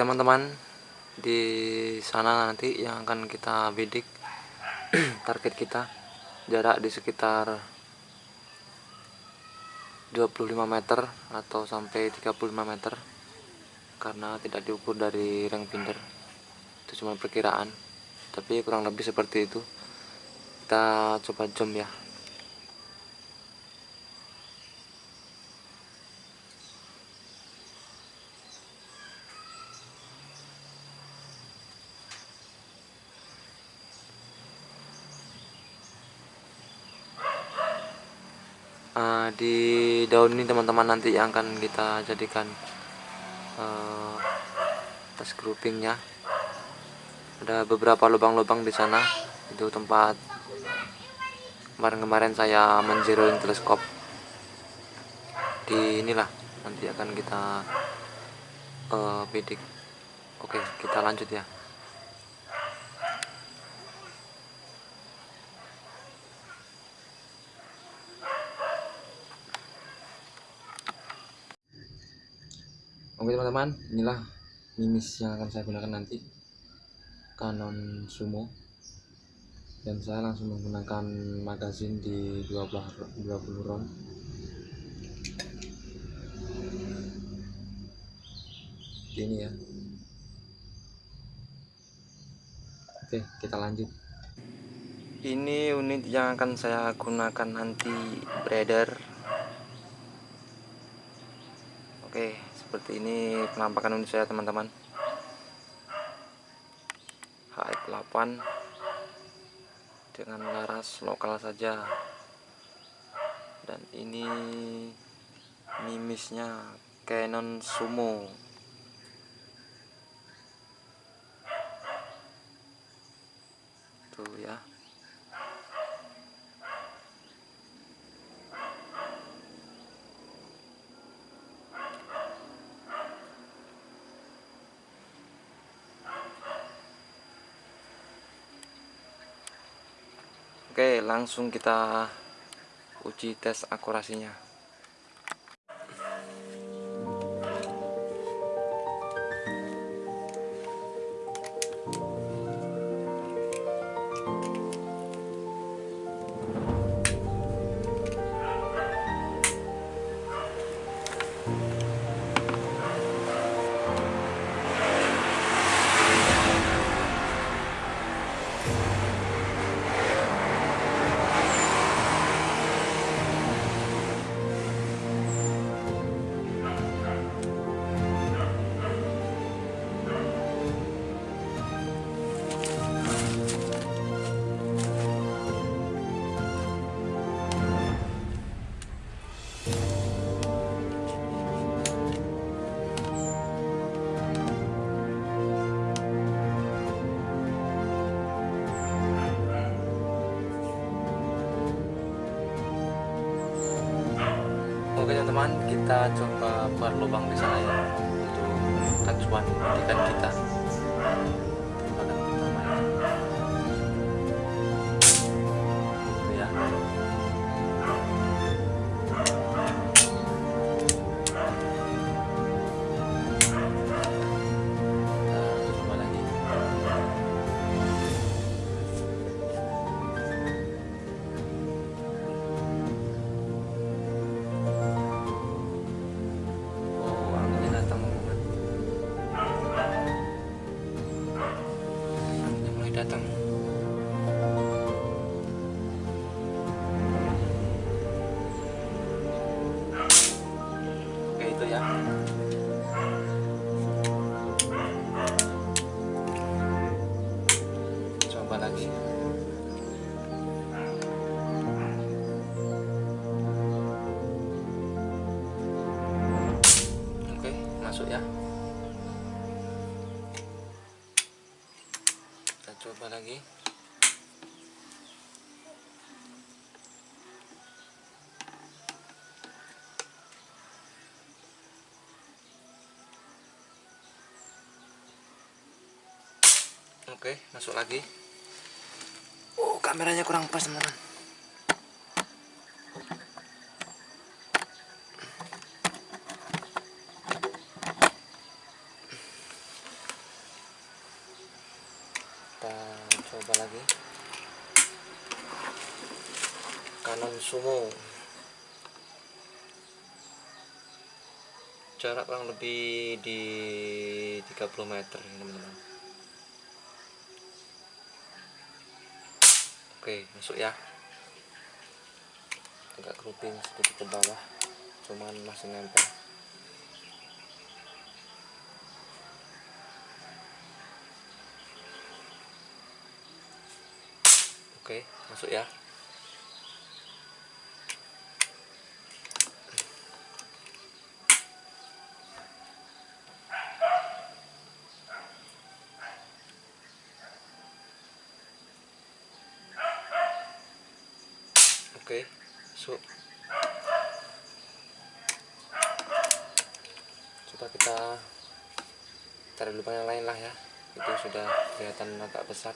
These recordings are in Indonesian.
teman-teman di sana nanti yang akan kita bidik target kita jarak di sekitar 25 meter atau sampai 35 meter karena tidak diukur dari ring binder. Itu cuma perkiraan tapi kurang lebih seperti itu. Kita coba jump ya uh, di daun ini teman-teman nanti yang akan kita jadikan uh, tas groupingnya. Ada beberapa lubang-lubang di sana. Itu tempat kemarin-kemarin saya menzeroin teleskop. Di inilah nanti akan kita uh, bidik. Oke kita lanjut ya Oke teman-teman, inilah mimis yang akan saya gunakan nanti. Canon Sumo. Dan saya langsung menggunakan magazin di 20, 20 round ini ya. Oke kita lanjut. Ini unit yang akan saya gunakan nanti breeder oke seperti ini penampakan unit saya teman-teman. HF8 dengan laras lokal saja. Dan ini mimisnya Canon Sumo. Tuh ya Oke langsung kita uji tes akurasinya Oke teman-teman, kita coba berlubang di sana ya untuk acuan ikan kita. Datang. Oke itu ya. Coba lagi. Oke masuk ya coba lagi. Oke masuk lagi. Oh kameranya kurang pas teman-teman kita coba lagi. Kanon sumo. Jarak kurang lebih di 30 meter ini teman-teman. Oke masuk ya. Agak grouping sedikit ke bawah cuman masih nempel oke masuk ya Oke, so coba kita cari lubang yang lain lah ya. Itu sudah kelihatan agak besar.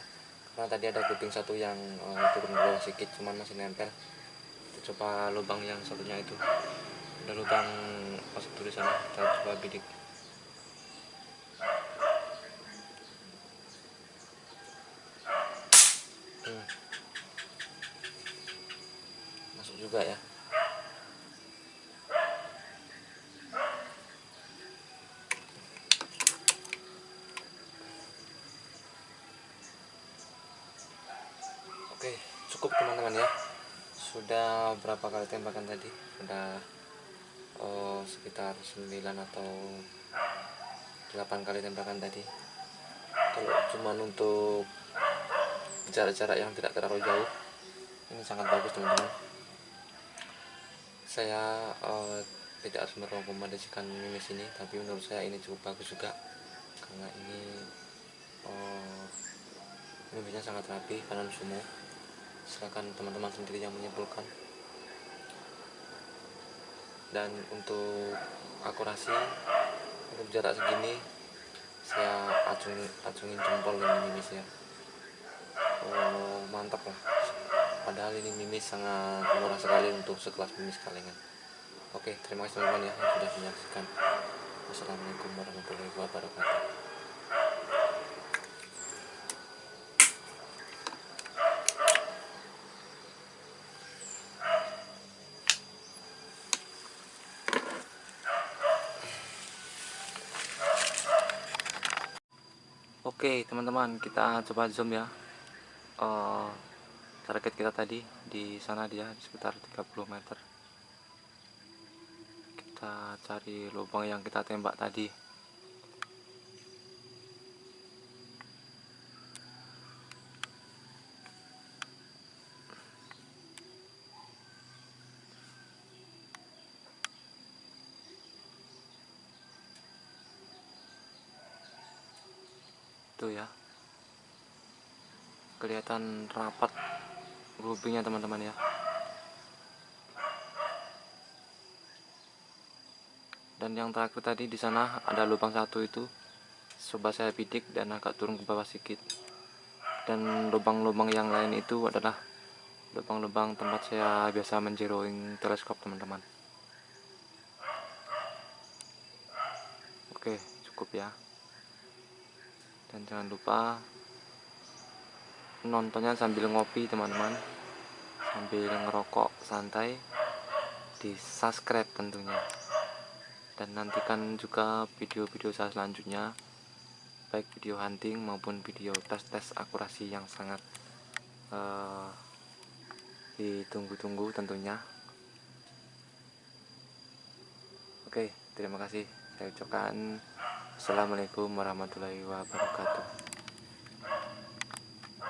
Karena tadi ada kuping satu yang uh, turun bawah sedikit, cuman masih nempel. Coba lubang yang satunya itu. Ada lubang masuk di sana. Kita coba bidik. juga ya oke cukup teman-teman ya. Sudah berapa kali tembakan tadi? Sudah oh, sekitar 9 atau 8 kali tembakan tadi. Kalau cuman untuk jarak-jarak yang tidak terlalu jauh ini sangat bagus teman-teman. Saya uh, tidak harus merekomendasikan mimis ini tapi menurut saya ini cukup bagus juga. Karena ini uh, mimisnya sangat rapi kanan sumo silakan teman-teman sendiri yang menyimpulkan. Dan untuk akurasi untuk jarak segini saya acungin, acungin jempol ini mimisnya oh, mantap lah. Padahal ini mimis sangat murah sekali untuk sekelas mimis kalengan. Oke terima kasih teman-teman ya yang sudah menyaksikan. Wassalamualaikum warahmatullahi wabarakatuh Oke teman-teman kita coba zoom ya. Uh, target kita tadi di sana dia sekitar 30 meter. Kita cari lubang yang kita tembak tadi itu ya. Kelihatan rapat groupingnya teman-teman ya. Dan yang terakhir tadi di sana ada lubang satu itu. Coba saya bidik dan agak turun ke bawah sedikit. Dan lubang-lubang yang lain itu adalah lubang-lubang tempat saya biasa menjeroing teleskop teman-teman. Oke cukup ya dan jangan lupa nontonnya sambil ngopi teman-teman. Sambil ngerokok santai. Di subscribe tentunya. Dan nantikan juga video-video saya selanjutnya. Baik video hunting maupun video tes-tes akurasi yang sangat uh, ditunggu-tunggu tentunya. Oke terima kasih. Saya ucapkan Assalamualaikum warahmatullahi wabarakatuh